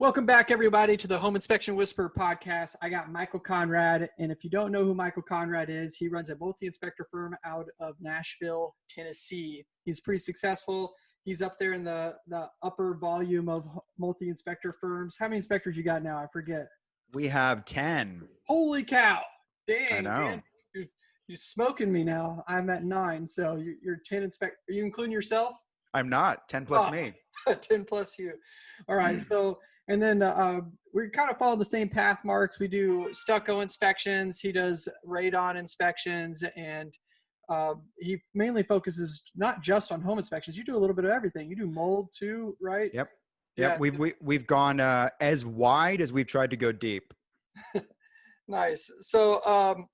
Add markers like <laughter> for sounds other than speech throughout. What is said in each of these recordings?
Welcome back, everybody, to the Home Inspection Whisperer podcast. I got Michael Conrad, and if you don't know who Michael Conrad is, he runs a multi-inspector firm out of Nashville, Tennessee. He's pretty successful. He's up there in the the upper volume of multi-inspector firms. How many inspectors you got now? I forget. We have ten. Holy cow! Dang, I know. man. You're, you're smoking me now. I'm at nine, so you're, you're ten inspect. Are you including yourself? I'm not ten plus Oh. me. <laughs> 10 plus you. All right. <clears throat> So, and then uh, we kind of follow the same path marks. We do stucco inspections. He does radon inspections, and uh, he mainly focuses not just on home inspections. You do a little bit of everything. You do mold too, right? Yep. Yeah. Yep. We've we, we've gone uh, as wide as we've tried to go deep. <laughs> Nice. So, um,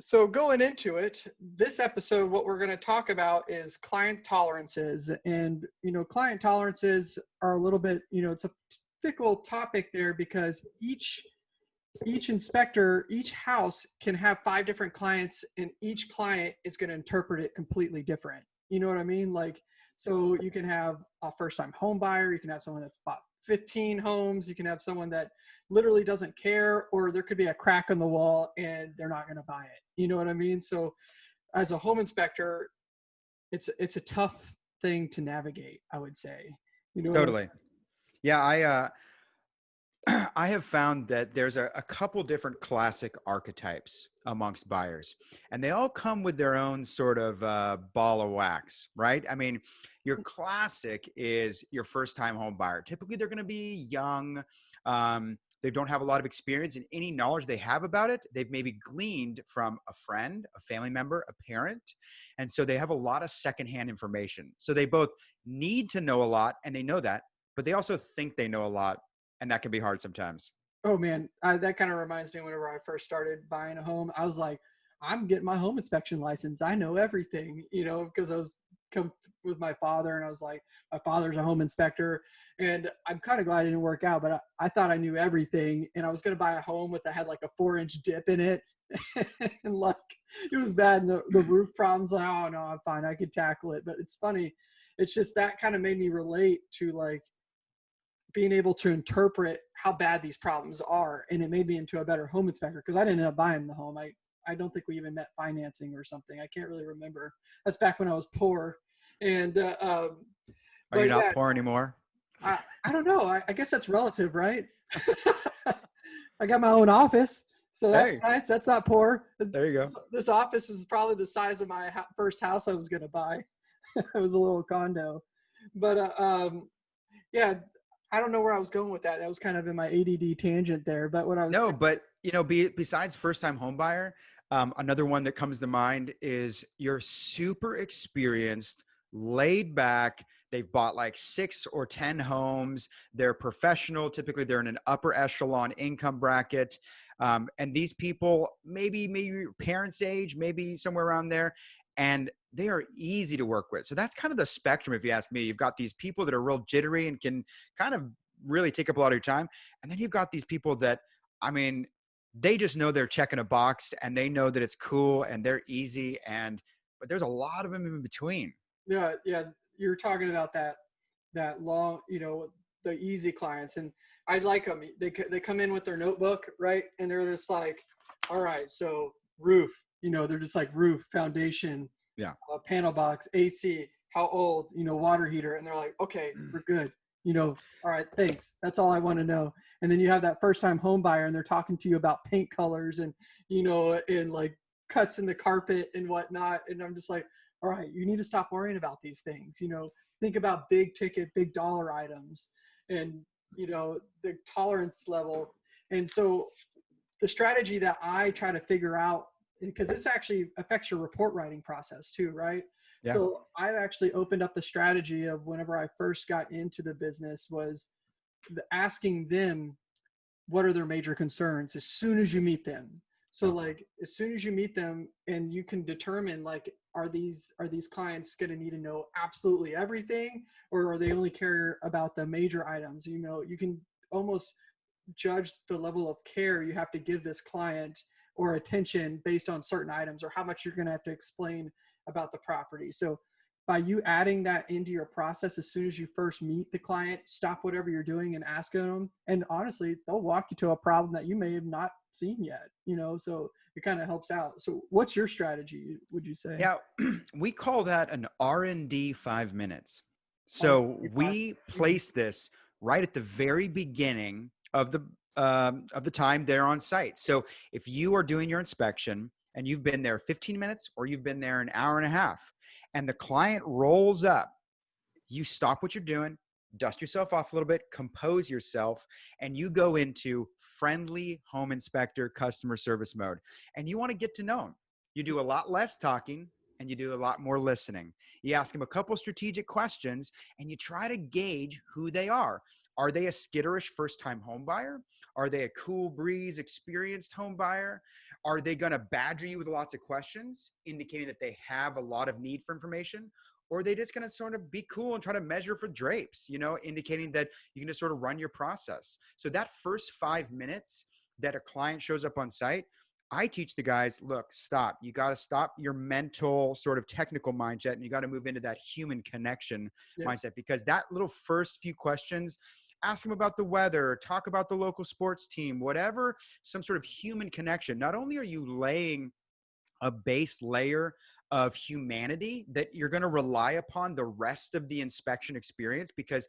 so going into it, this episode, what we're going to talk about is client tolerances, and you know, client tolerances are a little bit, you know, it's a fickle topic there because each each inspector, each house can have five different clients, and each client is going to interpret it completely different. You know what I mean? Like, so you can have a first-time home buyer, you can have someone that's bought 15 homes, you can have someone that literally doesn't care or there could be a crack in the wall and they're not going to buy it you know what i mean so as a home inspector it's it's a tough thing to navigate i would say you know what I- Totally. Yeah. I uh, <clears throat> I have found that there's a, a couple different classic archetypes amongst buyers, and they all come with their own sort of uh, ball of wax, right? I mean, your classic is your first time home buyer. Typically, they're going to be young. Um, they don't have a lot of experience and any knowledge they have about it they've maybe gleaned from a friend a family member a parent and so they have a lot of secondhand information so they both need to know a lot and they know that but they also think they know a lot and that can be hard sometimes. Oh man that kind of reminds me whenever i first started buying a home i was like i'm getting my home inspection license. I know everything you know because i was come with my father and i was like my father's a home inspector and i'm kind of glad it didn't work out but I, I thought i knew everything and i was going to buy a home with that had like a four inch dip in it <laughs> and like it was bad and the, the roof problems like oh no i'm fine i could tackle it but it's funny it's just that kind of made me relate to like being able to interpret how bad these problems are and it made me into a better home inspector because i didn't end up buying the home. I i don't think we even met financing or something. I can't really remember. That's back when i was poor. And uh, um, are you not yeah. poor anymore? I, I don't know. I, I guess that's relative right? <laughs> I got my own office so that's Hey. nice. That's not poor. There you go. This, this office is probably the size of my first house I was going to buy. <laughs> it was a little condo, but uh, um, yeah, I don't know where I was going with that. That was kind of in my ADD tangent there. But what I was No, saying- but you know, be, besides first time home buyer, um, another one that comes to mind is you're super experienced, laid back. They've bought like six or 10 homes. They're professional. Typically, they're in an upper echelon income bracket. Um, and these people, maybe, maybe your parents' age, maybe somewhere around there, and they are easy to work with. So that's kind of the spectrum, if you ask me. You've got these people that are real jittery and can kind of really take up a lot of your time. And then you've got these people that, I mean, they just know they're checking a box and they know that it's cool and they're easy and but there's a lot of them in between yeah, yeah, you're talking about that that long, you know, the easy clients, and I like them. They they come in with their notebook, right, and they're just like, all right, so roof, you know, they're just like roof, foundation, Yeah. uh, panel box, AC, how old, you know, water heater, and they're like, okay, Mm. we're good, you know, all right, thanks, that's all I want to know. And then you have that first time home buyer, and they're talking to you about paint colors and you know, and like cuts in the carpet and whatnot, and I'm just like all right, you need to stop worrying about these things. You know, think about big ticket, big dollar items and, you know, the tolerance level. And so the strategy that I try to figure out, because this actually affects your report writing process too, right? Yeah. So I've actually opened up the strategy of whenever I first got into the business was asking them what are their major concerns as soon as you meet them so like as soon as you meet them and you can determine like are these are these clients going to need to know absolutely everything or are they only care about the major items you know you can almost judge the level of care you have to give this client or attention based on certain items or how much you're going to have to explain about the property so by you adding that into your process as soon as you first meet the client, stop whatever you're doing and ask them. And honestly, they'll walk you to a problem that you may have not seen yet, you know, so it kind of helps out. So what's your strategy, would you say? Yeah, <clears throat> we call that an R&D five minutes. So we place this right at the very beginning of the um, of the time they're on site. So if you are doing your inspection and you've been there 15 minutes or you've been there an hour and a half, and the client rolls up, you stop what you're doing, dust yourself off a little bit, compose yourself, and you go into friendly home inspector customer service mode. And you want to get to know them. You do a lot less talking and you do a lot more listening. You ask them a couple strategic questions and you try to gauge who they are. Are they a skitterish first time home buyer? Are they a cool breeze experienced home buyer? Are they going to badger you with lots of questions, indicating that they have a lot of need for information? Or are they just going to sort of be cool and try to measure for drapes, you know, indicating that you can just sort of run your process. So that first five minutes that a client shows up on site, I teach the guys, look, stop. You got to stop your mental sort of technical mindset and you got to move into that human connection yes. mindset because that little first few questions ask them about the weather, talk about the local sports team, whatever, some sort of human connection. Not only are you laying a base layer of humanity that you're going to rely upon the rest of the inspection experience because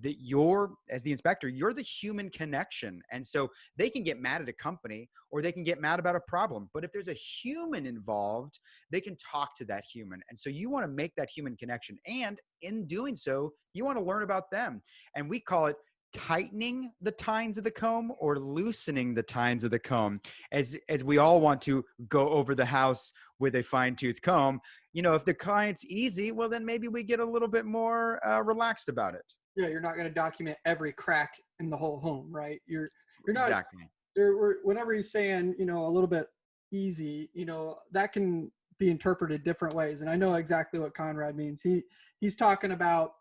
the, you're as the inspector you're the human connection. And so they can get mad at a company or they can get mad about a problem but if there's a human involved they can talk to that human. And so you want to make that human connection. And in doing so you want to learn about them. And we call it tightening the tines of the comb or loosening the tines of the comb? As as we all want to go over the house with a fine tooth comb you know if the client's easy well then maybe we get a little bit more uh, relaxed about it. Yeah you're not going to document every crack in the whole home right? You're you're not exactly. you're, whenever he's saying you know a little bit easy you know that can be interpreted different ways and i know exactly what conrad means. He he's talking about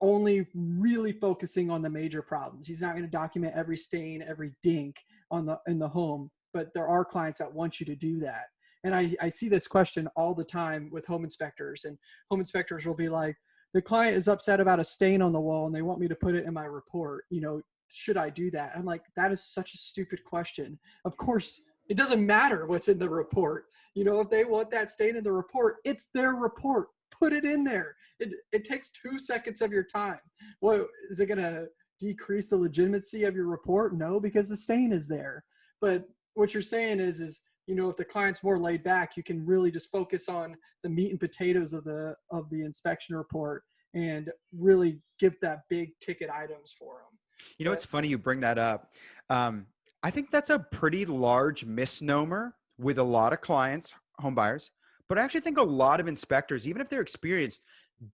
only really focusing on the major problems. He's not going to document every stain, every dink on the in the home, but there are clients that want you to do that. And I, I see this question all the time with home inspectors, and home inspectors will be like, the client is upset about a stain on the wall and they want me to put it in my report. You know, should I do that? I'm like, that is such a stupid question. Of course, it doesn't matter what's in the report. You know, if they want that stain in the report, it's their report. Put it in there. It, it takes two seconds of your time. Well, is it going to decrease the legitimacy of your report? No, because the stain is there. But what you're saying is, is you know, if the client's more laid back, you can really just focus on the meat and potatoes of the of the inspection report and really give that big ticket items for them. You know, but, it's funny you bring that up. Um, I think that's a pretty large misnomer with a lot of clients, home buyers, but I actually think a lot of inspectors, even if they're experienced,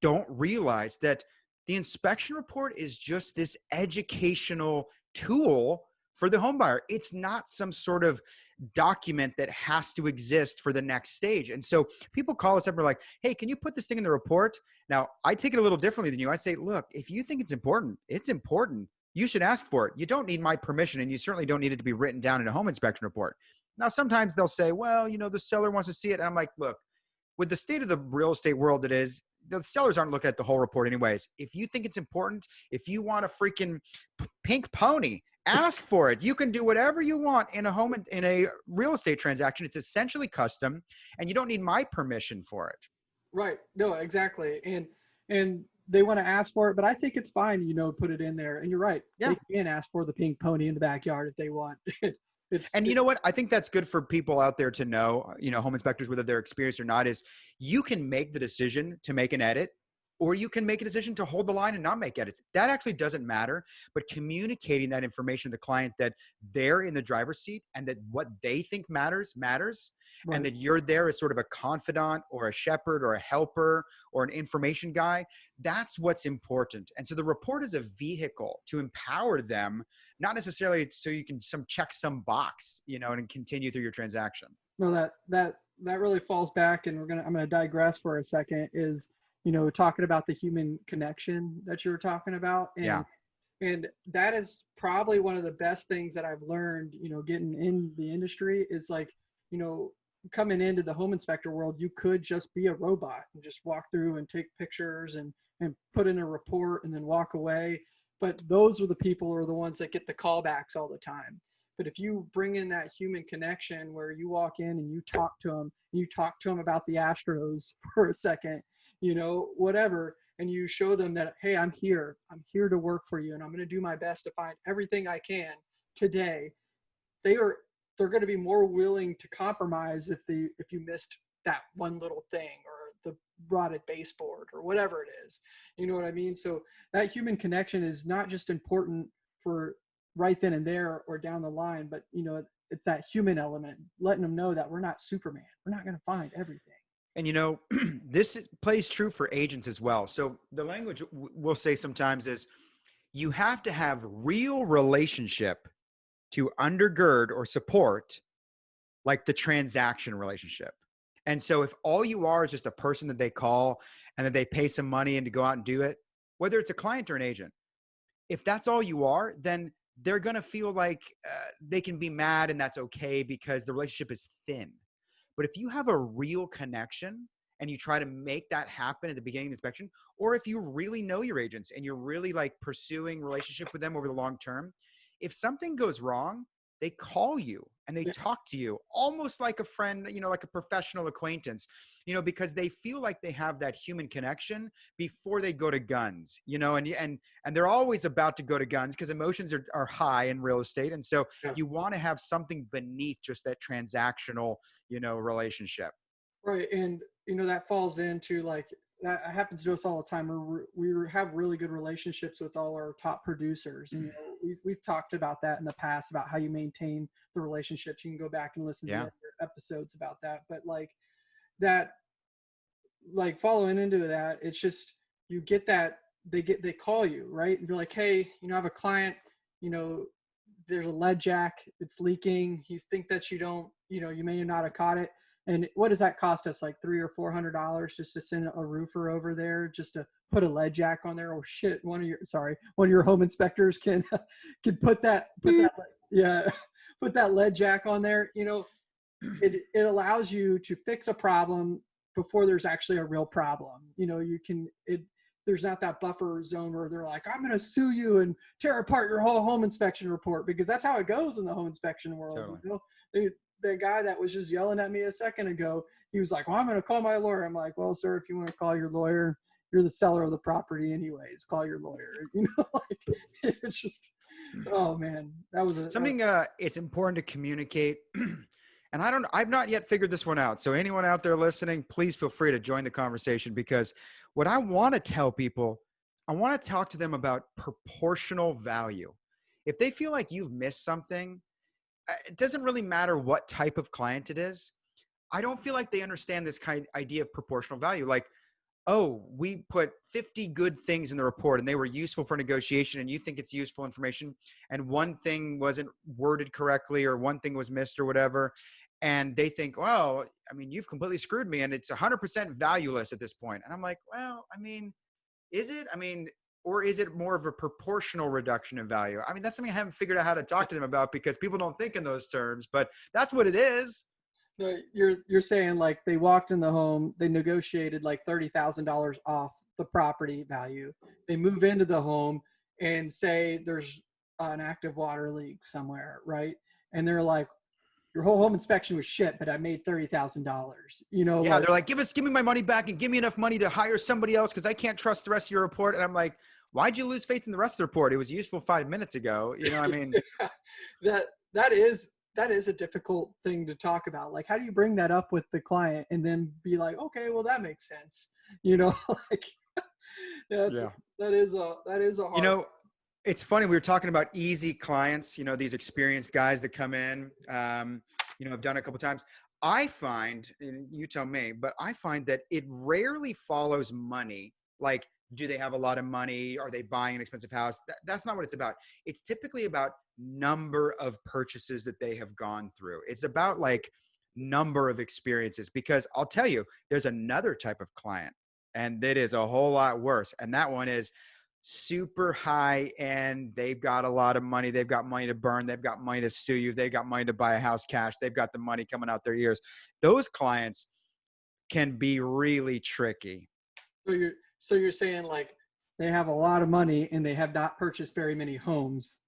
don't realize that the inspection report is just this educational tool for the home buyer. It's not some sort of document that has to exist for the next stage. And so people call us up and are like, hey, can you put this thing in the report? Now, I take it a little differently than you. I say, look, if you think it's important, it's important. You should ask for it. You don't need my permission, and you certainly don't need it to be written down in a home inspection report. Now, sometimes they'll say, well, you know, the seller wants to see it. And I'm like, look, with the state of the real estate world it is, the sellers aren't looking at the whole report anyways. If you think it's important, if you want a freaking pink pony, ask for it. You can do whatever you want in a home in a real estate transaction. It's essentially custom, and you don't need my permission for it. Right. No, exactly. And and they want to ask for it, but I think it's fine. You know, put it in there. And you're right. Yeah. They can ask for the pink pony in the backyard if they want. <laughs> It's, and you know what? I think that's good for people out there to know, uh, you know, home inspectors, whether they're experienced or not, is you can make the decision to make an edit or you can make a decision to hold the line and not make edits. That actually doesn't matter, but communicating that information to the client that they're in the driver's seat and that what they think matters matters right. and that you're there as sort of a confidant or a shepherd or a helper or an information guy, that's what's important. And so the report is a vehicle to empower them, not necessarily so you can some check some box, you know, and continue through your transaction. No, that that that really falls back and we're gonna I'm gonna digress for a second is you know, talking about the human connection that you were talking about. And, yeah. And that is probably one of the best things that I've learned, you know, getting in the industry is like, you know, coming into the home inspector world, you could just be a robot and just walk through and take pictures and and put in a report and then walk away. But those are the people who are the ones that get the callbacks all the time. But if you bring in that human connection where you walk in and you talk to them, you talk to them about the Astros <laughs> for a second, you know, whatever, and you show them that, hey, I'm here. I'm here to work for you and I'm going to do my best to find everything I can today. They are they're going to be more willing to compromise if the if you missed that one little thing or the rotted baseboard or whatever it is. You know what I mean? So that human connection is not just important for right then and there or down the line, but you know, it's that human element, letting them know that we're not Superman. We're not going to find everything. And you know, <clears throat> this is, plays true for agents as well. So the language we'll say sometimes is you have to have real relationship to undergird or support like the transaction relationship. And so if all you are is just a person that they call and that they pay some money and to go out and do it, whether it's a client or an agent, if that's all you are, then they're going to feel like uh, they can be mad and that's okay because the relationship is thin. But if you have a real connection and you try to make that happen at the beginning of the inspection, or if you really know your agents and you're really like pursuing relationship with them over the long term, if something goes wrong, they call you and they talk to you almost like a friend, you know, like a professional acquaintance, you know, because they feel like they have that human connection before they go to guns, you know, and and and they're always about to go to guns because emotions are, are high in real estate. And so yeah. you want to have something beneath just that transactional, you know, relationship. Right. And you know, that falls into like that happens to us all the time. We we have really good relationships with all our top producers. You mm-hmm. know, we've, we've talked about that in the past about how you maintain the relationships. You can go back and listen yeah. to episodes about that. But like that, like following into that, it's just you get that they get they call you right and you're like, hey, you know, I have a client. You know, there's a lead jack. It's leaking. He's think that you don't. You know, you may not have caught it and what does that cost us? Like three or four hundred dollars just to send a roofer over there just to put a lead jack on there. Oh shit! One of your sorry, one of your home inspectors can <laughs> can put that put that yeah <laughs> put that lead jack on there. You know, <clears throat> it it allows you to fix a problem before there's actually a real problem. You know, you can it there's not that buffer zone where they're like, I'm going to sue you and tear apart your whole home inspection report because that's how it goes in the home inspection world. Totally. You know, they, the guy that was just yelling at me a second ago, he was like, "Well, I'm going to call my lawyer." I'm like, "Well, sir, if you want to call your lawyer, you're the seller of the property anyways. Call your lawyer." <laughs> You know, like it's just, oh man, that was a, something. Uh, it's important to communicate. <clears throat> and I don't, I've not yet figured this one out. So anyone out there listening, please feel free to join the conversation because what I want to tell people, I want to talk to them about proportional value. If they feel like you've missed something it doesn't really matter what type of client it is. I don't feel like they understand this kind idea of proportional value. Like, oh, we put 50 good things in the report and they were useful for negotiation and you think it's useful information and one thing wasn't worded correctly or one thing was missed or whatever. And they think, well, I mean, you've completely screwed me and it's 100% valueless at this point. And I'm like, well, I mean, is it? I mean, or is it more of a proportional reduction in value? I mean, that's something I haven't figured out how to talk to them about because people don't think in those terms, but that's what it is. No, you're you're saying like they walked in the home, they negotiated like thirty thousand dollars off the property value. They move into the home and say there's an active water leak somewhere, right? And they're like, your whole home inspection was shit, but I made thirty thousand dollars. You know? Yeah, like, they're like, give us, give me my money back, and give me enough money to hire somebody else because I can't trust the rest of your report. And I'm like, why'd you lose faith in the rest of the report? It was useful five minutes ago. You know, I mean, <laughs> that that is that is a difficult thing to talk about. Like, how do you bring that up with the client and then be like, okay, well, that makes sense. You know, <laughs> like that's yeah. that is a that is a hard. You know, it's funny we were talking about easy clients. You know, these experienced guys that come in. Um, you know, I've done it a couple times. I find, and you tell me, but I find that it rarely follows money. Like do they have a lot of money are they buying an expensive house that, that's not what it's about it's typically about number of purchases that they have gone through it's about like number of experiences because i'll tell you there's another type of client and that is a whole lot worse and that one is super high end. They've got a lot of money. They've got money to burn. They've got money to sue you. They've got money to buy a house cash. They've got the money coming out their ears. Those clients can be really tricky. So you're so you're saying like they have a lot of money and they have not purchased very many homes.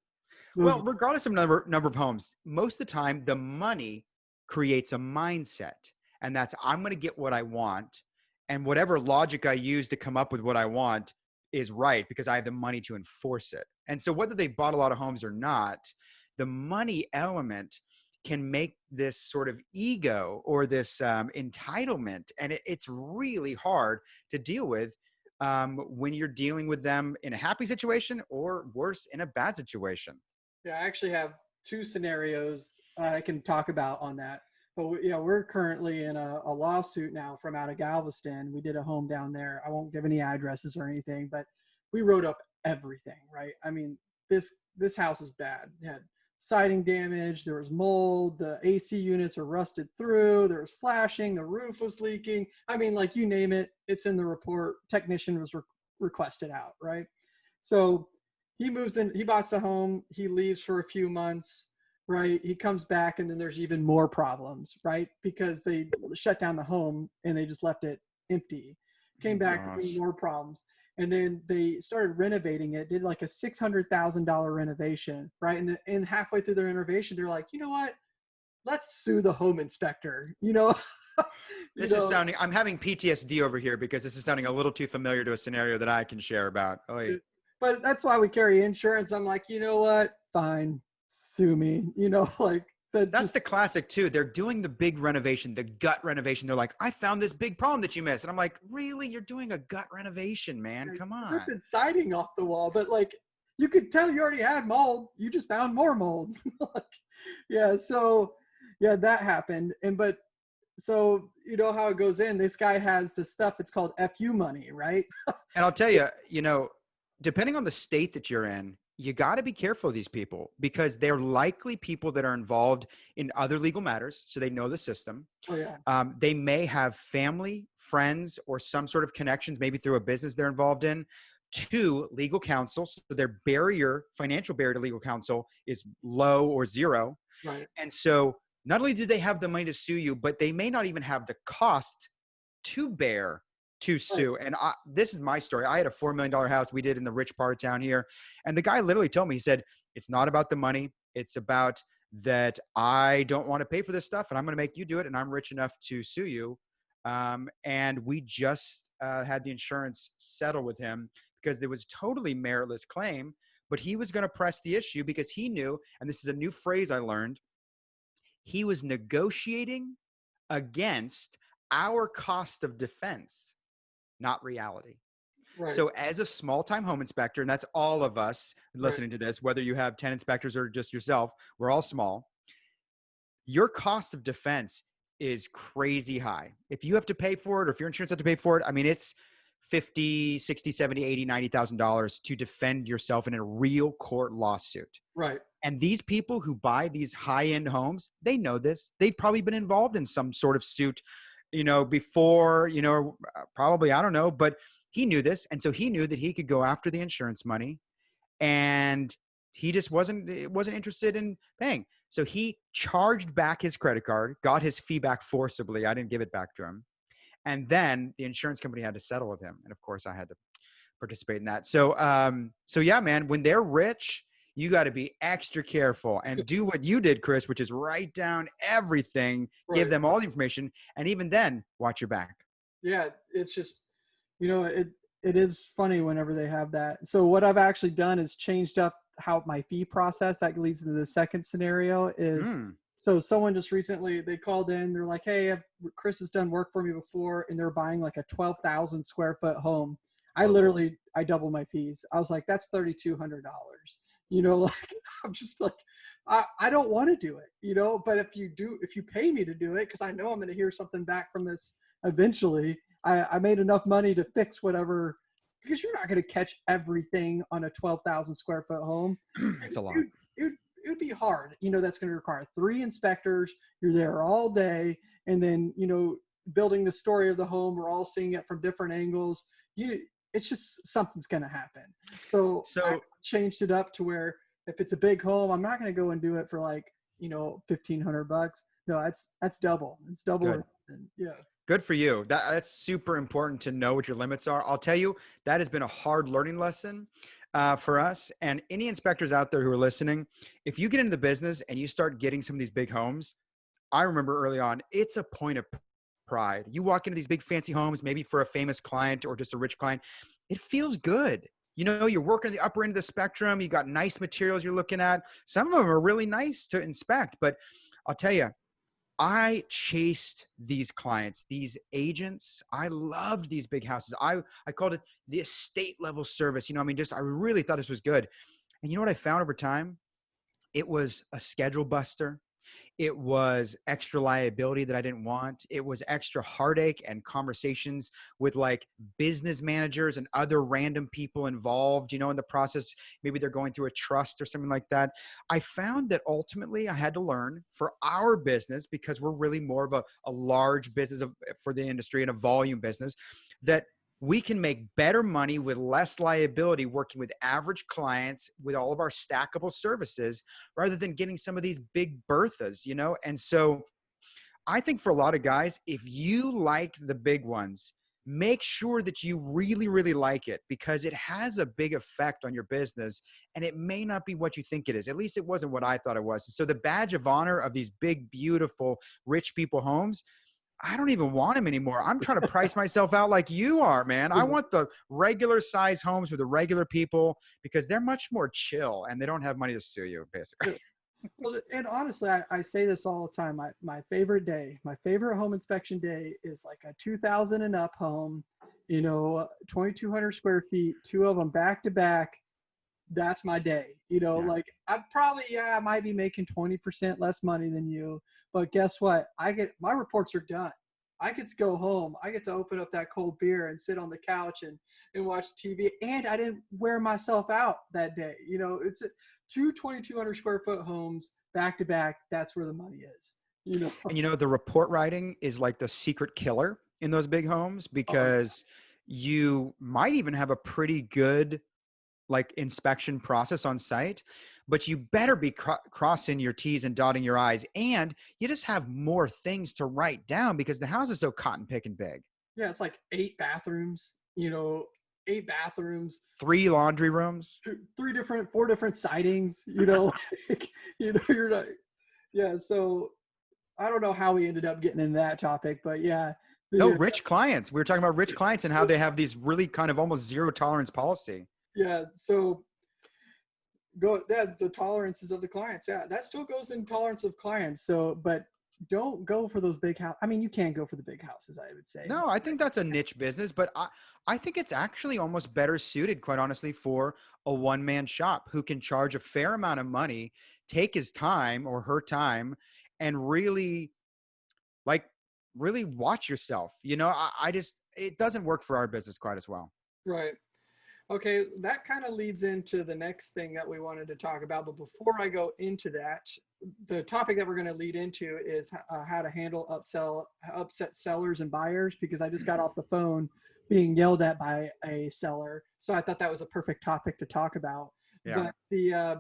Those, Well, regardless of number number of homes, most of the time the money creates a mindset, and that's I'm going to get what I want, and whatever logic I use to come up with what I want is right because I have the money to enforce it. And so whether they bought a lot of homes or not, the money element can make this sort of ego or this um, entitlement, and it, it's really hard to deal with um, when you're dealing with them in a happy situation or worse in a bad situation. yeah, I actually have two scenarios I can talk about on that. But we, yeah, we're currently in a, a lawsuit now from out of Galveston. We did a home down there. I won't give any addresses or anything, but we wrote up everything, right? I mean, this this house is bad. It had siding damage, there was mold, the AC units are rusted through, there was flashing, the roof was leaking. I mean, like you name it, it's in the report. Technician was re- requested out, right? So he moves in, he buys the home, he leaves for a few months, right? He comes back and then there's even more problems, right? Because they shut down the home and they just left it empty. Oh Came Oh, back with more problems. And then they started renovating it, did like a six hundred thousand dollar renovation, right? And, the, and halfway through their renovation, they're like, you know what? Let's sue the home inspector. You know, <laughs> You This is sounding. I'm having PTSD over here because this is sounding a little too familiar to a scenario that I can share about. Oh, yeah. but that's why we carry insurance. I'm like, you know what? Fine, sue me. You know, <laughs> like that. that's just- the classic too. They're doing the big renovation, the gut renovation. They're like, I found this big problem that you missed, and I'm like, really? You're doing a gut renovation, man? Come on. ripping siding off the wall, but like you could tell you already had mold. You just found more mold. <laughs> like, yeah, so yeah, that happened. And but so you know how it goes in. This guy has the stuff. It's called fu money, right? <laughs> And I'll tell you, you know, depending on the state that you're in, you got to be careful of these people because they're likely people that are involved in other legal matters, so they know the system. Oh yeah, Um, they may have family, friends, or some sort of connections, maybe through a business they're involved in, to legal counsel. So their barrier, financial barrier to legal counsel, is low or zero. right. And so not only do they have the money to sue you, but they may not even have the cost to bear to sue. And I, this is my story. I had a $4 million house we did in the rich part of town here. And the guy literally told me, he said, it's not about the money. It's about that I don't want to pay for this stuff and I'm going to make you do it. And I'm rich enough to sue you. Um, and we just uh, had the insurance settle with him because there was a totally meritless claim, but he was going to press the issue because he knew, and this is a new phrase I learned, he was negotiating against our cost of defense, not reality. Right. So, as a small time home inspector, and that's all of us listening to this, whether you have 10 inspectors or just yourself, we're all small. Your cost of defense is crazy high. If you have to pay for it, or if your insurance has to pay for it, I mean, it's 50, 60, 70, 80, 90,000 dollars to defend yourself in a real court lawsuit. right. And these people who buy these high end homes, they know this. They've probably been involved in some sort of suit, you know, before, you know, uh, probably, I don't know, but he knew this. And so he knew that he could go after the insurance money and he just wasn't eh, wasn't interested in paying. So he charged back his credit card, got his fee back forcibly. I didn't give it back to him. And then the insurance company had to settle with him. And of course I had to participate in that. So um so yeah, man, when they're rich, you got to be extra careful and do what you did, Chris, which is write down everything, give them all the information, and even then, watch your back. yeah it's just you know it it is funny whenever they have that. So what i've actually done is changed up how my fee process that leads into the second scenario is Mm, so someone just recently they called in they're like hey I've, chris has done work for me before and they're buying like a 12000 square foot home. I Oh. literally i double my fees. I was like that's $3200 you know <laughs> like i'm just like I, I don't want to do it you know but if you do if you pay me to do it because i know i'm going to hear something back from this eventually I, I made enough money to fix whatever because you're not going to catch everything on a 12,000 square foot home. <clears throat> it's a lot. It, it, it would be hard. You know, that's going to require three inspectors. You're there all day. And then, you know, building the story of the home, we're all seeing it from different angles. You, it's just something's going to happen. So, So- I changed it up to where if it's a big home, I'm not going to go and do it for like, you know, 1500 bucks. No, that's, that's double. It's double. Good. Yeah. Good for you. That, that's super important to know what your limits are. I'll tell you, that has been a hard learning lesson uh, for us. And any inspectors out there who are listening, if you get into the business and you start getting some of these big homes, I remember early on, it's a point of pride. You walk into these big fancy homes, maybe for a famous client or just a rich client, it feels good. You know, you're working at the upper end of the spectrum. You got nice materials you're looking at. Some of them are really nice to inspect, but I'll tell you, I chased these clients, these agents. I loved these big houses. I, I called it the estate level service. You know, I mean, just I really thought this was good. And you know what I found over time? It was a schedule buster. It was extra liability that I didn't want. It was extra heartache and conversations with like business managers and other random people involved, you know, in the process. Maybe they're going through a trust or something like that. I found that ultimately I had to learn for our business because we're really more of a, a large business of, for the industry and a volume business that we can make better money with less liability working with average clients with all of our stackable services rather than getting some of these big berthas, you know? And so I think for a lot of guys, if you like the big ones, make sure that you really, really like it because it has a big effect on your business and it may not be what you think it is. At least it wasn't what I thought it was. So the badge of honor of these big, beautiful, rich people homes, I don't even want them anymore. I'm trying to price <laughs> myself out like you are, man. I want the regular size homes with the regular people because they're much more chill and they don't have money to sue you, basically. Well, and honestly, I, I say this all the time. My, my favorite day, my favorite home inspection day is like a 2000 and up home, you know, 2200 square feet, two of them back to back. That's my day. You know, Yeah. like I probably, yeah, I might be making 20% less money than you, but guess what? I get my reports are done. I get to go home. I get to open up that cold beer and sit on the couch and, and watch TV. And I didn't wear myself out that day. You know, it's a, two 2200 square foot homes back to back. That's where the money is. You know, And you know, the report writing is like the secret killer in those big homes uh-huh. because you might even have a pretty good like inspection process on site, but you better be cro- crossing your T's and dotting your I's. And you just have more things to write down because the house is so cotton picking big. yeah, it's like eight bathrooms, you know, eight bathrooms, Three laundry rooms. th- three different, four different sidings, you know, <laughs> <laughs> like, you know, you're not, yeah. So I don't know how we ended up getting in that topic, but yeah. No, rich clients. We were talking about rich clients and how they have these really kind of almost zero tolerance policy. yeah so go that the tolerances of the clients yeah that still goes in tolerance of clients so but don't go for those big house i mean you can't go for the big houses i would say No, I think that's a niche business, but I, I think it's actually almost better suited, quite honestly, for a one man shop who can charge a fair amount of money, take his time or her time, and really, like, really watch yourself. You know, I, I just, it doesn't work for our business quite as well. right okay that kind of leads into the next thing that we wanted to talk about but before i go into that the topic that we're going to lead into is uh, how to handle upsell upset sellers and buyers because i just got off the phone being yelled at by a seller so i thought that was a perfect topic to talk about Yeah. but the uh,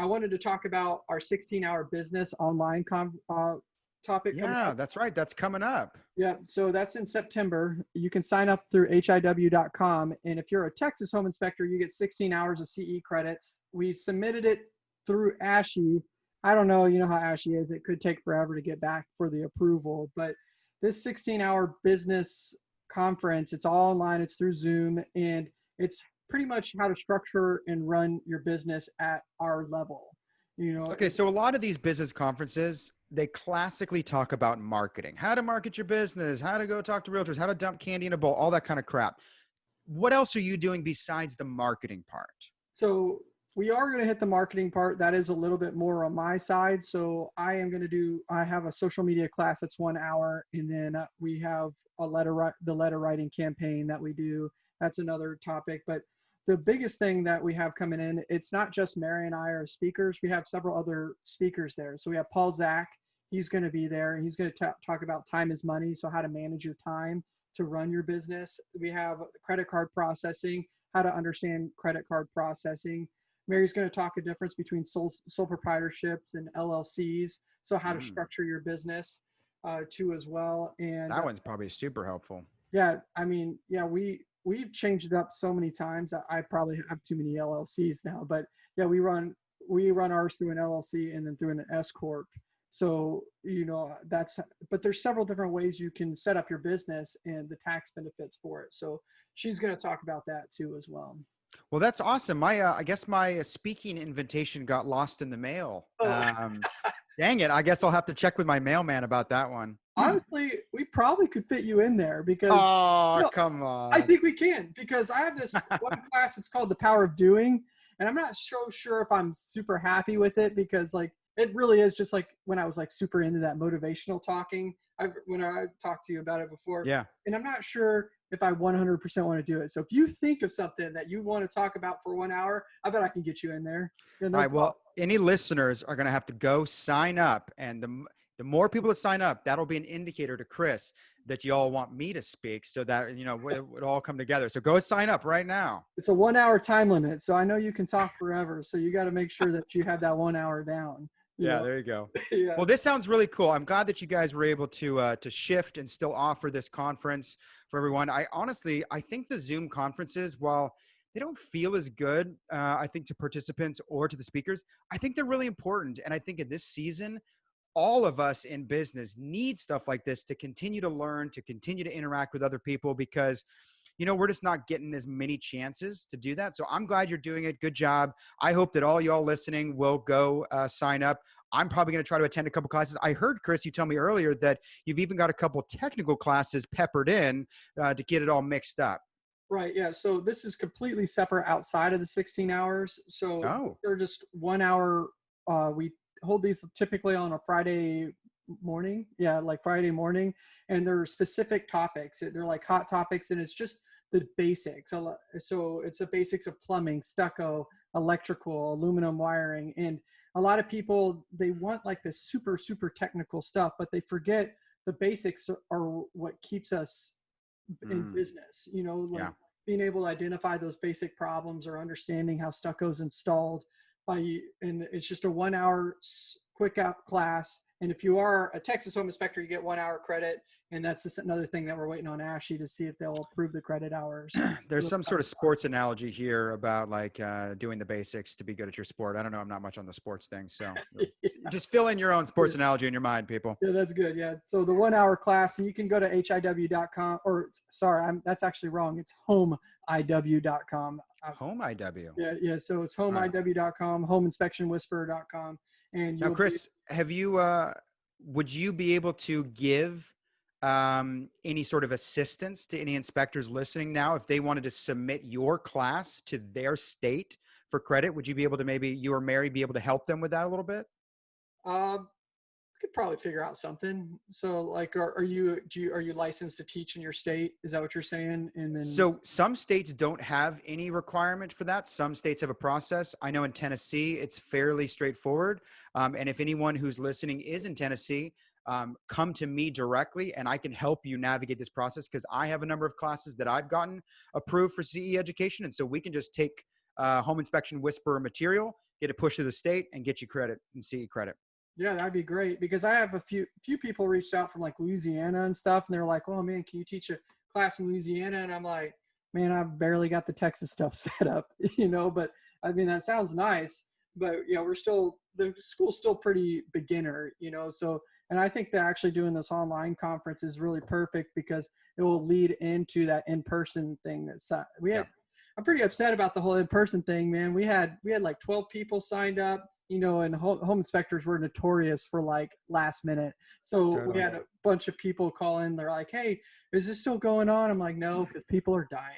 I wanted to talk about our 16-hour business online com- uh, topic. Yeah, that's right. That's coming up. yeah. So that's in September. You can sign up through hiw.com, and if you're a Texas home inspector, you get 16 hours of CE credits. We submitted it through ASHI. I don't know, you know how ASHI is. It could take forever to get back for the approval, but this 16-hour business conference, it's all online. It's through Zoom, and it's pretty much how to structure and run your business at our level. You know, Okay, so a lot of these business conferences, they classically talk about marketing, how to market your business, how to go talk to realtors, how to dump candy in a bowl, all that kind of crap. What else are you doing besides the marketing part? So we are going to hit the marketing part. That is a little bit more on my side. So I am going to do. I have a social media class that's one hour, and then uh, we have a letter the letter writing campaign that we do. That's another topic. But the biggest thing that we have coming in, it's not just Mary and I are speakers. We have several other speakers there. So we have Paul Zach. He's going to be there, and he's going to ta- talk about time is money. So how to manage your time to run your business. We have credit card processing, how to understand credit card processing. Mary's going to talk a difference between sole, sole proprietorships and LLCs. So how to Mm. structure your business uh, too as well. And That one's probably super helpful. yeah, I mean, yeah, we we've changed it up so many times. I, I probably have too many LLCs now, but yeah, we run we run ours through an LLC and then through an S corp. So you know that's but there's several different ways you can set up your business and the tax benefits for it. So she's going to talk about that too as well. Well, that's awesome. My, uh, I guess my uh, speaking invitation got lost in the mail. Oh. Um, dang it! I guess I'll have to check with my mailman about that one. Honestly, we probably could fit you in there because Oh, no, come on! I think we can because I have this <laughs> one class. It's called the Power of Doing, and I'm not so sure if I'm super happy with it because like it really is just like when I was like super into that motivational talking. I when I talked to you about it before, yeah. and I'm not sure if I 100% want to do it. So if you think of something that you want to talk about for one hour, I bet I can get you in there. Yeah, no All right. Well, any listeners are going to have to go sign up, and the the more people that sign up, that'll be an indicator to Chris that you all want me to speak, so that you know it would all come together. So go sign up right now. it's a one hour time limit, so I know you can talk forever. So you got to make sure that you have that one hour down. Yeah, know? there you go. <laughs> yeah. Well, this sounds really cool. I'm glad that you guys were able to uh, to shift and still offer this conference for everyone. I honestly, I think the Zoom conferences, while they don't feel as good, uh, I think to participants or to the speakers, I think they're really important. And I think in this season, all of us in business need stuff like this to continue to learn, to continue to interact with other people because you know, we're just not getting as many chances to do that. So I'm glad you're doing it. Good job. I hope that all y'all listening will go uh, sign up. I'm probably going to try to attend a couple classes. I heard Chris, you tell me earlier that you've even got a couple technical classes peppered in uh, to get it all mixed up. Right. Yeah. So this is completely separate outside of the 16 hours. So Oh, they're just one hour. Uh, we hold these typically on a Friday morning. Yeah, like Friday morning, and they're specific topics. They're like hot topics, and it's just the basics. So it's the basics of plumbing, stucco, electrical, aluminum wiring, and a lot of people they want like this super super technical stuff, but they forget the basics are- are what keeps us in Mm. business. You know, like Yeah. being able to identify those basic problems or understanding how stucco is installed by and it's just a one hour quick out class and if you are a texas home inspector you get one hour credit and that's just another thing that we're waiting on ASHI to see if they'll approve the credit hours <clears throat> there's some sort of sports analogy here about like uh, doing the basics to be good at your sport. I don't know. I'm not much on the sports thing. So <laughs> just fill in your own sports analogy in your mind, people. yeah that's good yeah so the one hour class and you can go to hiw.com or sorry i'm that's actually wrong it's homeiw.com Uh, Home IW. yeah yeah so it's homeiw.com homeinspectionwhisperer.com and Now, Chris, have you? Uh, would you be able to give um, any sort of assistance to any inspectors listening now if they wanted to submit your class to their state for credit? Would you be able to maybe you or Mary be able to help them with that a little bit? Um, could probably figure out something. So, like, are, are you do you are you licensed to teach in your state? Is that what you're saying? And then So some states don't have any requirement for that. Some states have a process. I know in Tennessee it's fairly straightforward. Um, and if anyone who's listening is in Tennessee, um, come to me directly and I can help you navigate this process because I have a number of classes that I've gotten approved for CE education. And so we can just take uh, home inspection whisperer material, get it pushed to the state, and get you credit and CE credit. Yeah, that'd be great because I have a few few people reached out from like Louisiana and stuff, and they're like, "Oh man, can you teach a class in Louisiana?" And I'm like, "Man, I've barely got the Texas stuff <laughs> set up, <laughs> you know." But I mean, that sounds nice, but yeah, we're still the school's still pretty beginner, you know. So, and I think that actually doing this online conference is really perfect because it will lead into that in-person thing. That's we had. Yeah. I'm pretty upset about the whole in-person thing, man. We had we had like 12 people signed up, you know, and home, home inspectors were notorious for like last minute. So we had a bunch of people call in. They're like, "Hey, is this still going on?" I'm like, "No, because people are dying."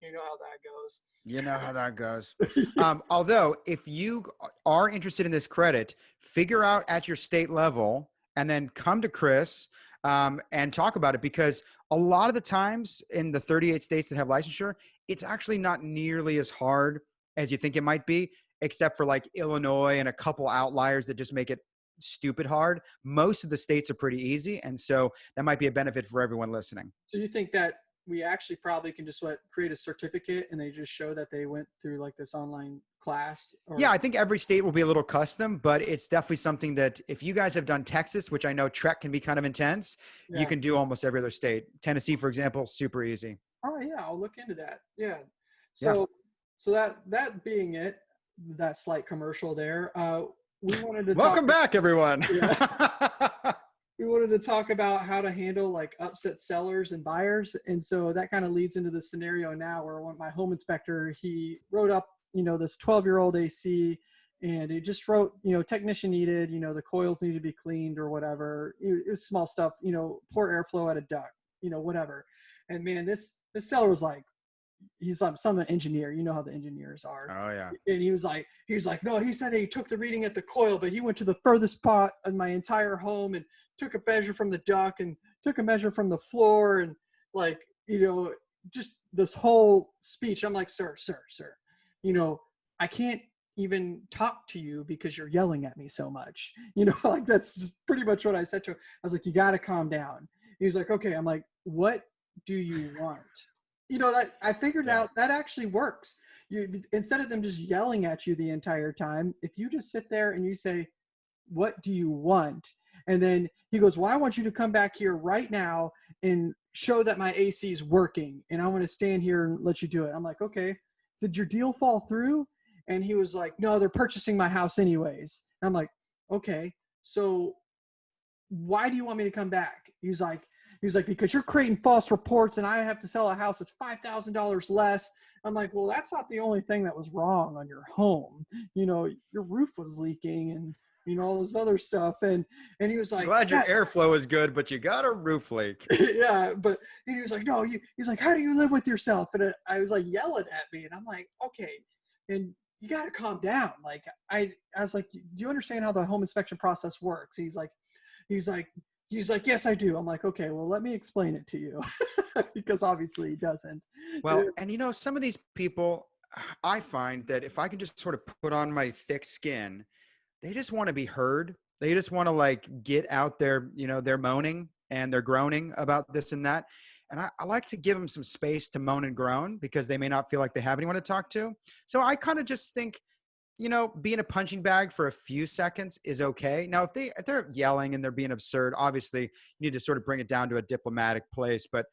You know how that goes. You know how that goes. <laughs> um, although, if you are interested in this credit, figure out at your state level and then come to Chris um, and talk about it because a lot of the times in the 38 states that have licensure, it's actually not nearly as hard as you think it might be, except for like Illinois and a couple outliers that just make it stupid hard. Most of the states are pretty easy. And so that might be a benefit for everyone listening. So you think that we actually probably can just what create a certificate and they just show that they went through like this online class or- yeah i think every state will be a little custom but it's definitely something that if you guys have done texas which i know TREC can be kind of intense yeah. you can do almost every other state tennessee for example super easy oh yeah i'll look into that yeah so yeah. so that that being it that slight commercial there. Uh we wanted to welcome back everyone. <laughs> Yeah. <laughs> we wanted to talk about how to handle like upset sellers and buyers and so that kind of leads into the scenario now where when my home inspector he wrote up you know this 12 year old ac and he just wrote you know technician needed you know the coils need to be cleaned or whatever. It, was small stuff you know poor airflow at a duct you know whatever. And man this this seller was like he's like some engineer you know how the engineers are. Oh yeah. And he was like he was like no he said he took the reading at the coil but he went to the furthest spot in my entire home and took a measure from the duct and took a measure from the floor and like you know just this whole speech. I'm like sir sir sir you know i can't even talk to you because you're yelling at me so much. <laughs> You know <laughs> like that's pretty much what i said to him. I was like you got to calm down. He was like okay. I'm like what do you want you know that i figured yeah. out that actually works you instead of them just yelling at you the entire time if you just sit there and you say what do you want and then he goes, Well, I want you to come back here right now and show that my AC is working. And I want to stand here and let you do it. I'm like, Okay, did your deal fall through? And he was like, No, they're purchasing my house anyways. And I'm like, Okay, so why do you want me to come back? He's like, he was like, because you're creating false reports and I have to sell a house that's $5,000 less. I'm like, well, that's not the only thing that was wrong on your home. You know, your roof was leaking and you know all this other stuff. And and he was like glad your airflow is good but you got a roof leak. <laughs> Yeah but and he was like no you, he's like how do you live with yourself? And i was like yelling at me and i'm like okay and you got to calm down. Like i i was like do you understand how the home inspection process works? He's like he's like he's like yes i do i'm like okay well let me explain it to you <laughs> because obviously he doesn't well and you know some of these people i find that if i can just sort of put on my thick skin they just want to be heard. They just want to like get out there, you know, they're moaning and they're groaning about this and that. And I, I, like to give them some space to moan and groan because they may not feel like they have anyone to talk to. So I kind of just think, you know, being a punching bag for a few seconds is okay. Now, if they if they're yelling and they're being absurd, obviously you need to sort of bring it down to a diplomatic place. But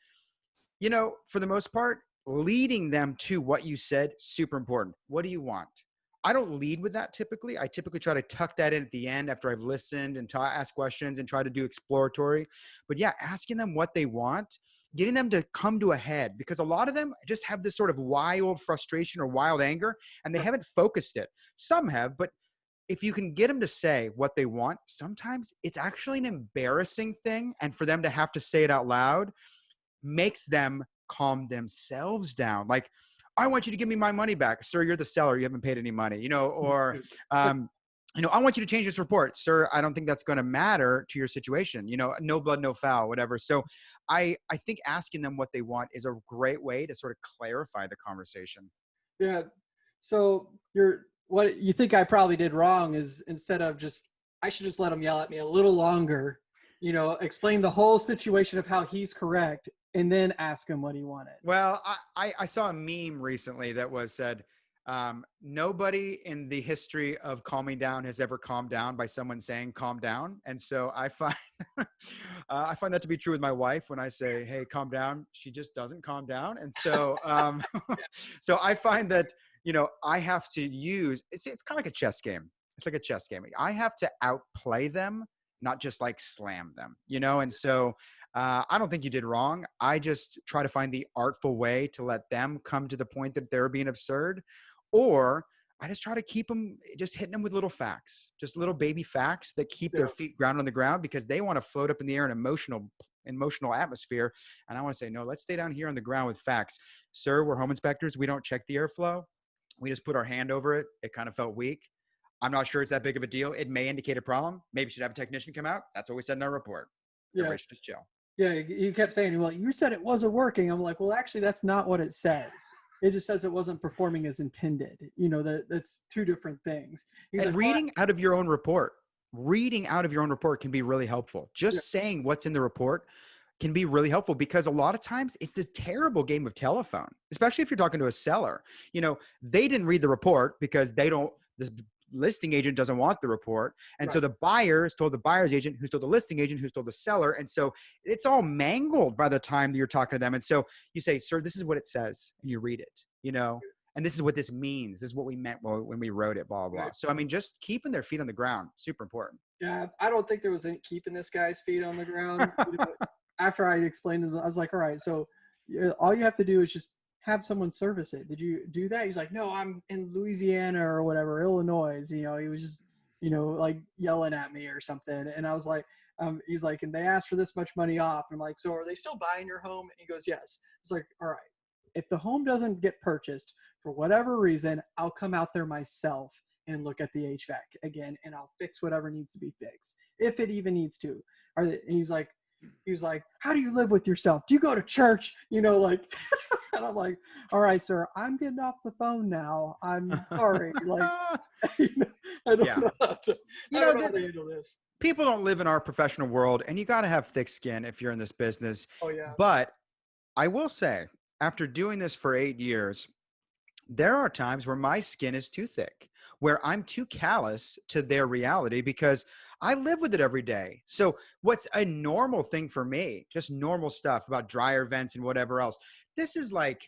you know, for the most part, leading them to what you said super important. What do you want? I don't lead with that typically. I typically try to tuck that in at the end after I've listened and ta- ask questions and try to do exploratory. But yeah, asking them what they want, getting them to come to a head because a lot of them just have this sort of wild frustration or wild anger and they haven't focused it. Some have, but if you can get them to say what they want, sometimes it's actually an embarrassing thing. And for them to have to say it out loud makes them calm themselves down. Like, I want you to give me my money back. Sir, you're the seller. You haven't paid any money, you know, or, um, you know, I want you to change this report. Sir, I don't think that's going to matter to your situation. You know, no blood, no foul, whatever. So I, I think asking them what they want is a great way to sort of clarify the conversation. Yeah. So you're, what you think I probably did wrong is instead of just, I should just let him yell at me a little longer, you know, explain the whole situation of how he's correct and then ask him what he wanted. Well, I, I, I saw a meme recently that was said, um, nobody in the history of calming down has ever calmed down by someone saying calm down. And so I find, <laughs> uh, I find that to be true with my wife when I say, Hey, calm down. She just doesn't calm down. And so, um, <laughs> so I find that, you know, I have to use, it's, it's kind of like a chess game. It's like a chess game. I have to outplay them, not just like slam them, you know? And so uh, I don't think you did wrong. I just try to find the artful way to let them come to the point that they're being absurd, or I just try to keep them just hitting them with little facts, just little baby facts that keep yeah. their feet grounded on the ground because they want to float up in the air in emotional emotional atmosphere. And I want to say, no, let's stay down here on the ground with facts. Sir, we're home inspectors. We don't check the airflow. We just put our hand over it. It kind of felt weak. I'm not sure it's that big of a deal. It may indicate a problem. Maybe should have a technician come out. That's what we said in our report. Yeah. Everybody should just chill. Yeah, you kept saying, well, you said it wasn't working. I'm like, well, actually, that's not what it says. It just says it wasn't performing as intended. You know, that that's two different things. He's and like, reading out of your own report. reading out of your own report can be really helpful. Just Yeah. saying what's in the report can be really helpful because a lot of times it's this terrible game of telephone, especially if you're talking to a seller. You know, they didn't read the report because they don't, the listing agent doesn't want the report. And so the buyer is told the buyer's agent, who's told the listing agent, who's told the seller. And so it's all mangled by the time that you're talking to them. And so you say, sir, this is what it says. And you read it, you know, and this is what this means. This is what we meant when we wrote it, blah, blah, blah. Right. So, I mean, just keeping their feet on the ground, super important. Yeah, I don't think there was any keeping this guy's feet on the ground. You know, <laughs> after I explained it, I was like, all right, so all you have to do is just have someone service it. Did you do that? He's like, no, I'm in Louisiana or whatever, Illinois. You know, he was just, you know, like yelling at me or something. And I was like, um, he's like, and they asked for this much money off. And I'm like, so are they still buying your home? And he goes, yes. It's like, all right, if the home doesn't get purchased for whatever reason, I'll come out there myself and look at the HVAC again, and I'll fix whatever needs to be fixed, if it even needs to. Or he's like, he was like, how do you live with yourself? Do you go to church? You know, like, <laughs> and I'm like, all right, sir, I'm getting off the phone now. I'm sorry. like, <laughs> you know, I don't Yeah. know how to, You know, know handle this. people don't live in our professional world and you got to have thick skin if you're in this business Oh yeah, but i will say after doing this for eight years there are times where my skin is too thick where i'm too callous to their reality because i live with it every day. So what's a normal thing for me just normal stuff about dryer vents and whatever else this is like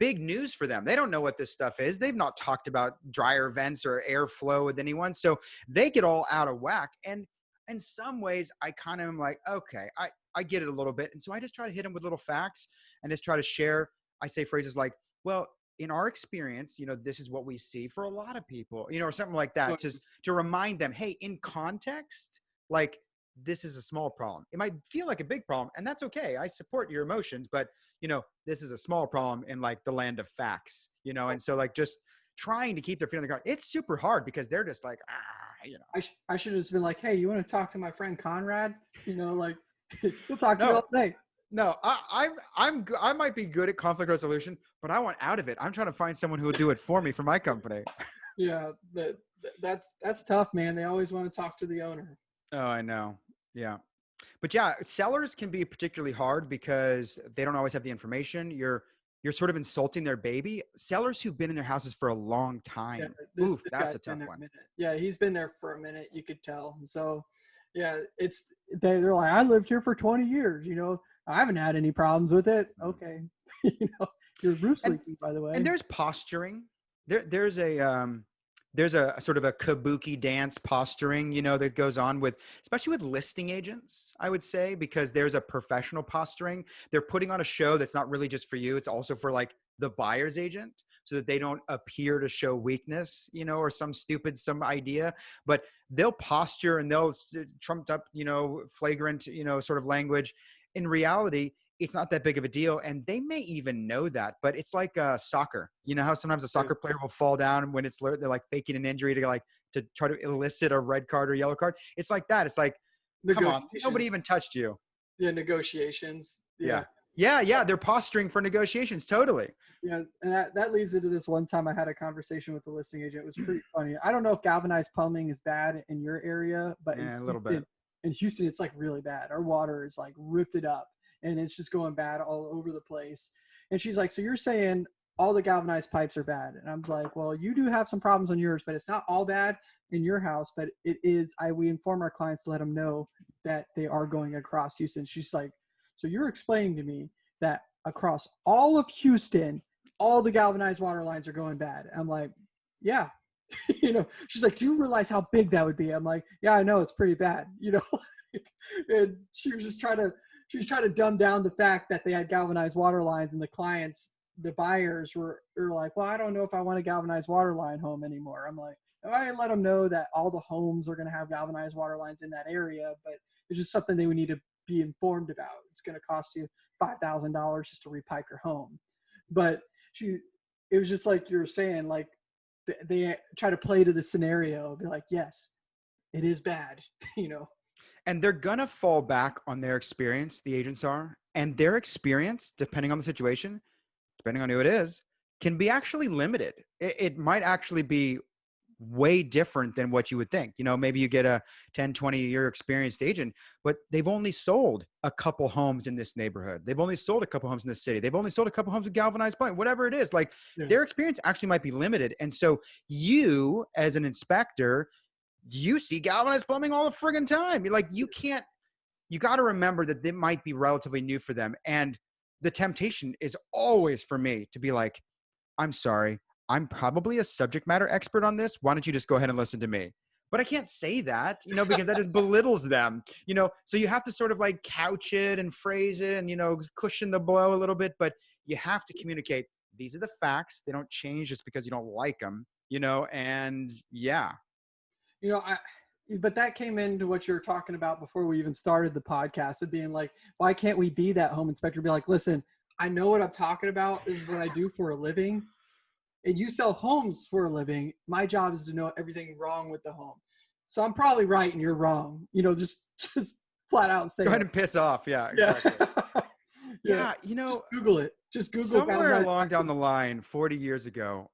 big news for them. They don't know what this stuff is. They've not talked about dryer vents or airflow with anyone so they get all out of whack and in some ways i kind of am like okay i i get it a little bit and so i just try to hit them with little facts and just try to share i say phrases like well in our experience you know this is what we see for a lot of people you know or something like that just to remind them hey in context like this is a small problem it might feel like a big problem and that's okay i support your emotions but you know this is a small problem in like the land of facts you know and so like just trying to keep their feet on the ground it's super hard because they're just like ah you know I, sh- I should have just been like, hey, you want to talk to my friend Conrad? You know, like, <laughs> we'll talk to you No. all day. No, I, I'm I'm I might be good at conflict resolution, but I want out of it. I'm trying to find someone who will do it for me for my company. Yeah, that that's that's tough, man. They always want to talk to the owner. Oh, I know. Yeah, but yeah, sellers can be particularly hard because they don't always have the information. You're you're sort of insulting their baby. Sellers who've been in their houses for a long time. Yeah, this, Oof, this that's a tough one. Yeah, he's been there for a minute. You could tell. So, yeah, it's they they're like, I lived here for 20 years. You know, I haven't had any problems with it. Okay, <laughs> you know, your roof's And- by the way. And there's posturing. There, there's a um, there's a, a sort of a kabuki dance posturing, you know, that goes on with, especially with listing agents, I would say, because there's a professional posturing. They're putting on a show that's not really just for you; it's also for like the buyer's agent, so that they don't appear to show weakness, you know, or some stupid some idea. But they'll posture and they'll trumped up, you know, flagrant, you know, sort of language. In reality, it's not that big of a deal and they may even know that but it's like uh, soccer you know how sometimes a soccer player will fall down when it's they're like faking an injury to like to try to elicit a red card or yellow card it's like that it's like come on nobody even touched you yeah, negotiations. yeah yeah yeah they're posturing for negotiations totally Yeah, and that, that leads into this one time I had a conversation with the listing agent. It was pretty funny. I don't know if galvanized plumbing is bad in your area, but in Yeah, a little bit. In Houston, it's like really bad. Our water is like ripped it up, and it's just going bad all over the place. And she's like, "So you're saying all the galvanized pipes are bad?" And I'm like, "Well, you do have some problems on yours, but it's not all bad in your house. But it is. I we inform our clients to let them know that they are going across Houston." She's like, "So you're explaining to me that across all of Houston, all the galvanized water lines are going bad. I'm like, yeah. <laughs> you know, she's like, do you realize how big that would be? I'm like, yeah, I know it's pretty bad. <laughs> You know, and she was just trying to, she was trying to dumb down the fact that they had galvanized water lines and the clients, the buyers were, were like, well, I don't know if I want a galvanized water line home anymore. I'm like, I let them know that all the homes are going to have galvanized water lines in that area, but it's just something they would need to be informed about. It's going to cost you five thousand dollars just to repipe your home. But she, it was just like you were saying, like th- they try to play to the scenario, be like, yes, it is bad, <laughs> you know. and they're gonna fall back on their experience the agents are and their experience depending on the situation depending on who it is can be actually limited it, it might actually be way different than what you would think. You know, maybe you get a 10, 20 year experienced agent, but they've only sold a couple homes in this neighborhood. They've only sold a couple homes in this city. They've only sold a couple homes with galvanized plank, whatever it is. Like yeah. their experience actually might be limited. And so you as an inspector, you see galvanized plumbing all the friggin' time. You're like, you can't, you got to remember that it might be relatively new for them. And the temptation is always for me to be like, I'm sorry, I'm probably a subject matter expert on this. Why don't you just go ahead and listen to me? But I can't say that, you know, because that just belittles them, you know. So you have to sort of like couch it and phrase it and, you know, cushion the blow a little bit. But you have to communicate these are the facts. They don't change just because you don't like them, you know. And yeah. You know, I, but that came into what you were talking about before we even started the podcast of being like, why can't we be that home inspector? Be like, listen, I know what I'm talking about. Is what I do for a living and you sell homes for a living, my job is to know everything wrong with the home. So I'm probably right and you're wrong. You know, just <laughs> just flat out say. Go ahead and piss off. Yeah. Exactly. Yeah. <laughs> yeah. yeah. You know, just Google it. Just Google. Somewhere along down <laughs> the line, 40 years ago,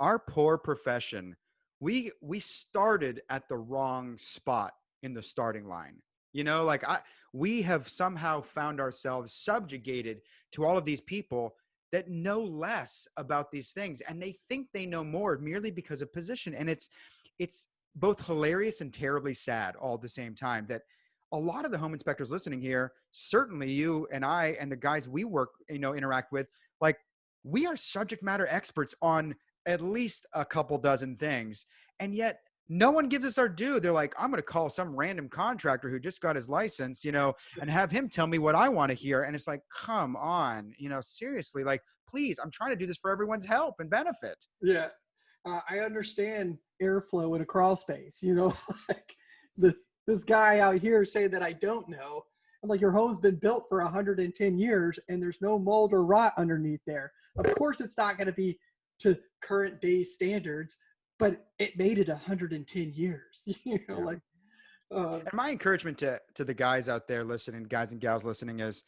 our poor profession, we we started at the wrong spot in the starting line. You know, like I we have somehow found ourselves subjugated to all of these people that know less about these things and they think they know more merely because of position and it's it's both hilarious and terribly sad all at the same time that a lot of the home inspectors listening here certainly you and i and the guys we work you know interact with like we are subject matter experts on at least a couple dozen things and yet no one gives us our due. They're like, I'm going to call some random contractor who just got his license, you know, and have him tell me what I want to hear. And it's like, come on, you know, seriously, like, please, I'm trying to do this for everyone's help and benefit. Yeah. Uh, I understand airflow in a crawl space, you know, <laughs> like this, this guy out here saying that I don't know. I'm like, your home's been built for 110 years and there's no mold or rot underneath there. Of course, it's not going to be to current day standards but it made it 110 years <laughs> you know yeah. like uh, and my encouragement to to the guys out there listening guys and gals listening is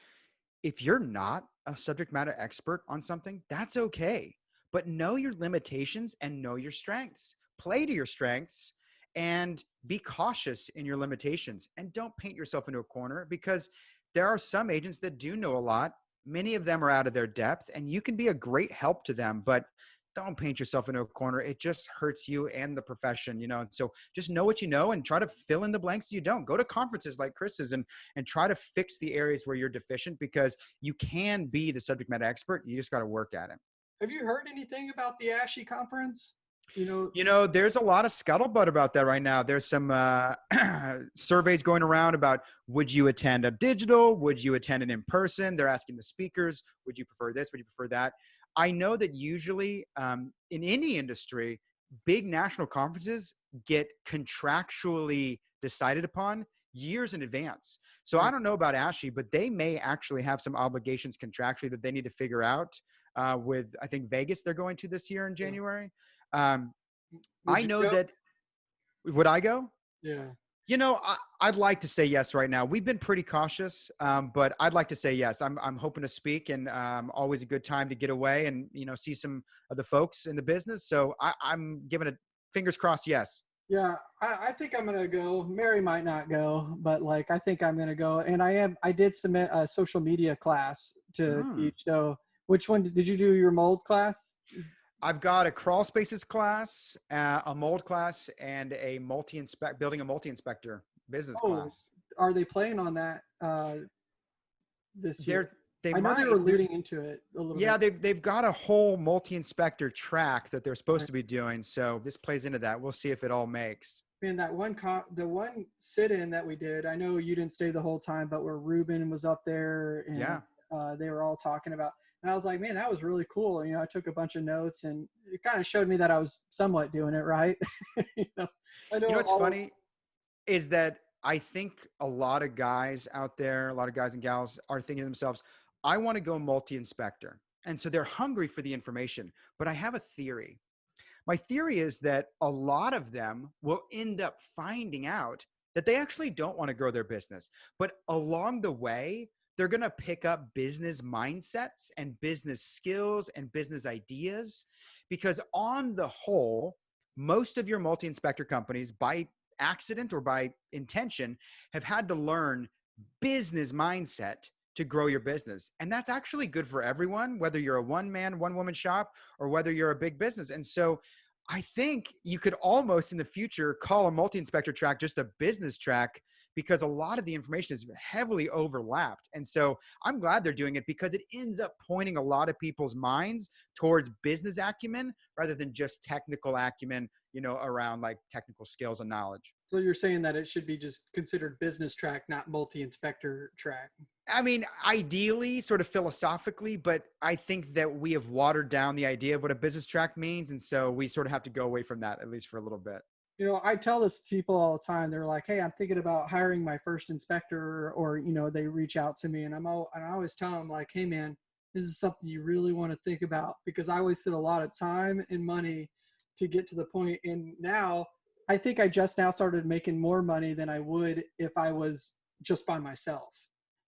if you're not a subject matter expert on something that's okay but know your limitations and know your strengths play to your strengths and be cautious in your limitations and don't paint yourself into a corner because there are some agents that do know a lot many of them are out of their depth and you can be a great help to them but don't paint yourself into a corner. It just hurts you and the profession, you know. And so just know what you know and try to fill in the blanks you don't. Go to conferences like Chris's and and try to fix the areas where you're deficient because you can be the subject matter expert. You just got to work at it. Have you heard anything about the ASHI conference? You know, you know, there's a lot of scuttlebutt about that right now. There's some uh, <clears throat> surveys going around about would you attend a digital? Would you attend it in person? They're asking the speakers, would you prefer this? Would you prefer that? I know that usually um, in any industry, big national conferences get contractually decided upon years in advance. So I don't know about ASHI, but they may actually have some obligations contractually that they need to figure out uh, with, I think, Vegas they're going to this year in January. Um, I know go? that. Would I go? Yeah. You know, I, would like to say yes right now. We've been pretty cautious, um, but I'd like to say yes. I'm, I'm hoping to speak, and um, always a good time to get away and you know see some of the folks in the business. So I, am giving it fingers crossed. Yes. Yeah, I, I, think I'm gonna go. Mary might not go, but like I think I'm gonna go. And I am. I did submit a social media class to hmm. teach. So which one did you do your mold class? I've got a crawl spaces class, uh, a mold class, and a multi inspect building a multi inspector business oh, class. Are they playing on that uh, this They're, year? They I know they were alluding into it a little. Yeah, bit. they've they've got a whole multi inspector track that they're supposed right. to be doing. So this plays into that. We'll see if it all makes. And that one co- the one sit in that we did, I know you didn't stay the whole time, but where Ruben was up there and yeah. uh, they were all talking about and I was like, man, that was really cool. You know, I took a bunch of notes and it kind of showed me that I was somewhat doing it right. <laughs> you know, I know, you know what's funny is that I think a lot of guys out there, a lot of guys and gals are thinking to themselves, I want to go multi inspector. And so they're hungry for the information. But I have a theory. My theory is that a lot of them will end up finding out that they actually don't want to grow their business. But along the way, they're going to pick up business mindsets and business skills and business ideas because on the whole most of your multi-inspector companies by accident or by intention have had to learn business mindset to grow your business. And that's actually good for everyone, whether you're a one man, one woman shop or whether you're a big business. And so I think you could almost in the future call a multi inspector track just a business track because a lot of the information is heavily overlapped. And so I'm glad they're doing it because it ends up pointing a lot of people's minds towards business acumen rather than just technical acumen, you know, around like technical skills and knowledge. So you're saying that it should be just considered business track, not multi-inspector track. I mean, ideally, sort of philosophically, but I think that we have watered down the idea of what a business track means. And so we sort of have to go away from that, at least for a little bit you know, I tell this to people all the time. They're like, "Hey, I'm thinking about hiring my first inspector," or you know, they reach out to me, and I'm all, and I always tell them like, "Hey, man, this is something you really want to think about because I wasted a lot of time and money to get to the point. and now I think I just now started making more money than I would if I was just by myself.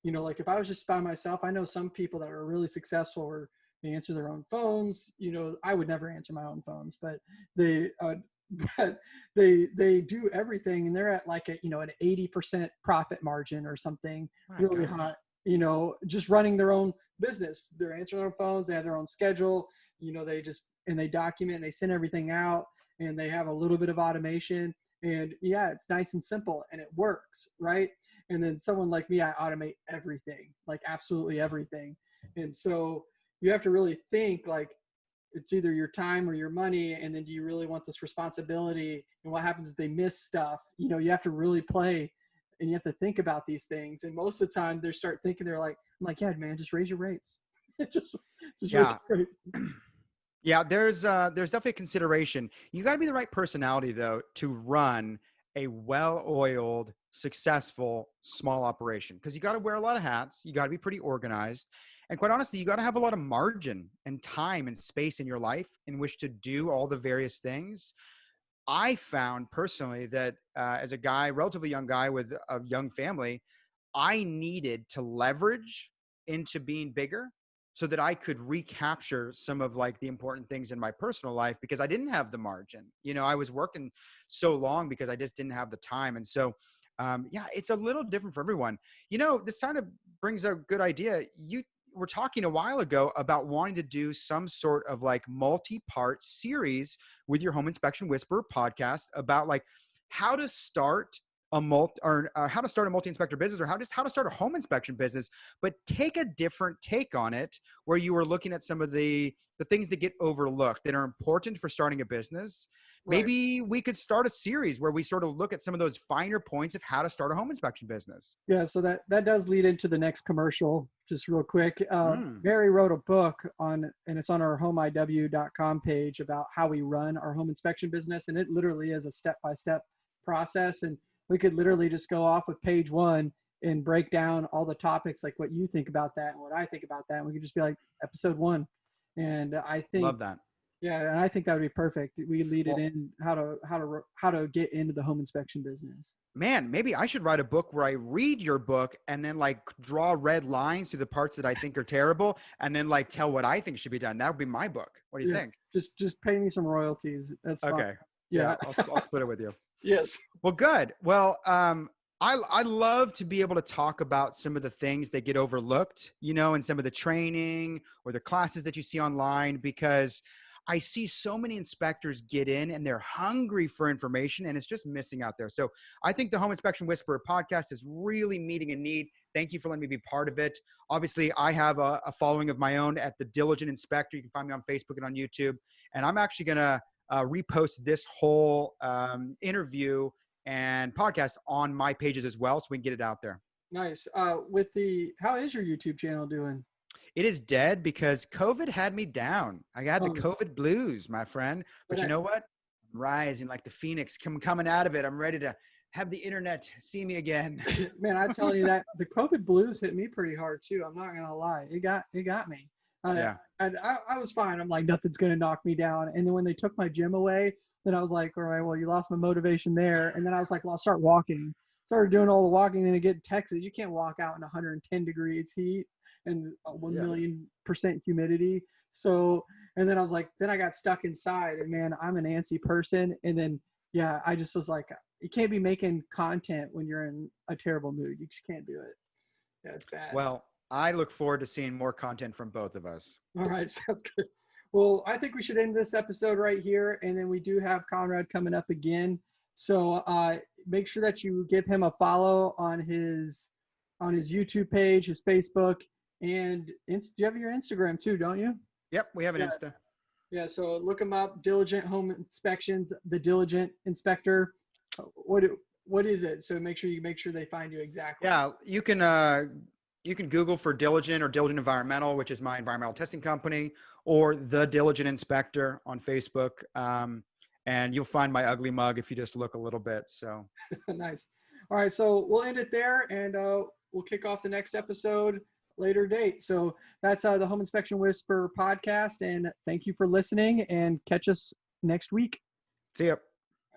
You know, like if I was just by myself, I know some people that are really successful or they answer their own phones. You know, I would never answer my own phones, but they uh, <laughs> but they they do everything and they're at like a you know an 80% profit margin or something My really gosh. hot you know just running their own business. They're answering their phones they have their own schedule you know they just and they document and they send everything out and they have a little bit of automation. And yeah it's nice and simple and it works right? And then someone like me i automate everything like absolutely everything. And so you have to really think like it's either your time or your money and then do you really want this responsibility? And what happens if they miss stuff. You know you have to really play and you have to think about these things. And most of the time they start thinking they're like i'm like yeah man just raise your rates. <laughs> Just, just yeah. rates. <clears throat> Yeah there's uh there's definitely consideration. You got to be the right personality though to run a well-oiled successful small operation because you got to wear a lot of hats. You got to be pretty organized and quite honestly, you got to have a lot of margin and time and space in your life in which to do all the various things. I found personally that uh, as a guy, relatively young guy with a young family, I needed to leverage into being bigger so that I could recapture some of like the important things in my personal life because I didn't have the margin. You know, I was working so long because I just didn't have the time. And so, um, yeah, it's a little different for everyone. You know, this kind of brings a good idea. You were talking a while ago about wanting to do some sort of like multi-part series with your home inspection whisper podcast about like how to start a multi or uh, how to start a multi-inspector business or how just how to start a home inspection business but take a different take on it where you were looking at some of the the things that get overlooked that are important for starting a business right. maybe we could start a series where we sort of look at some of those finer points of how to start a home inspection business yeah so that that does lead into the next commercial just real quick uh, mm. mary wrote a book on and it's on our homeiw.com page about how we run our home inspection business and it literally is a step-by-step process and we could literally just go off with page one and break down all the topics like what you think about that and what I think about that. And we could just be like episode one. And I think love that. Yeah, and I think that would be perfect. We lead well, it in how to how to how to get into the home inspection business. Man, maybe I should write a book where I read your book and then like draw red lines through the parts that I think are terrible, and then like tell what I think should be done. That would be my book. What do you yeah, think? Just just pay me some royalties. That's okay. Fine. Yeah, yeah I'll, I'll split it with you. <laughs> Yes. Well, good. Well, um, I I love to be able to talk about some of the things that get overlooked, you know, in some of the training or the classes that you see online because I see so many inspectors get in and they're hungry for information and it's just missing out there. So I think the Home Inspection Whisperer podcast is really meeting a need. Thank you for letting me be part of it. Obviously, I have a, a following of my own at the Diligent Inspector. You can find me on Facebook and on YouTube. And I'm actually going to uh, repost this whole um, interview and podcast on my pages as well so we can get it out there. Nice. Uh, with the, how is your YouTube channel doing? It is dead because COVID had me down. I got oh. the COVID blues, my friend. But, you know what? I'm rising like the phoenix, come coming out of it. I'm ready to have the internet see me again. <laughs> Man, I tell you that the COVID blues hit me pretty hard too. I'm not gonna lie. It got it got me. Yeah. And I, I was fine. I'm like, nothing's gonna knock me down. And then when they took my gym away, then I was like, all right, well, you lost my motivation there. And then I was like, well, I'll start walking. Started doing all the walking. Then I get in Texas. You can't walk out in 110 degrees heat and one yeah. million percent humidity. So And then I was like, then I got stuck inside, and man, I'm an antsy person. And then yeah, I just was like, you can't be making content when you're in a terrible mood. You just can't do it. Yeah, it's bad. Well, I look forward to seeing more content from both of us. All right, <laughs> sounds good. Well, I think we should end this episode right here, and then we do have Conrad coming up again. So uh, make sure that you give him a follow on his on his YouTube page, his Facebook, and you have your Instagram too, don't you? Yep, we have an Yeah. Insta. Yeah. So look them up. Diligent Home Inspections, the Diligent Inspector. Uh, What what is it? So make sure you make sure they find you exactly. Yeah, you can uh, you can Google for Diligent or Diligent Environmental, which is my environmental testing company, or the Diligent Inspector on Facebook, um, and you'll find my ugly mug if you just look a little bit. So <laughs> nice. All right, so we'll end it there, and uh, we'll kick off the next episode later date. So that's uh, the Home Inspection Whisper podcast, and thank you for listening. And catch us next week. see ya.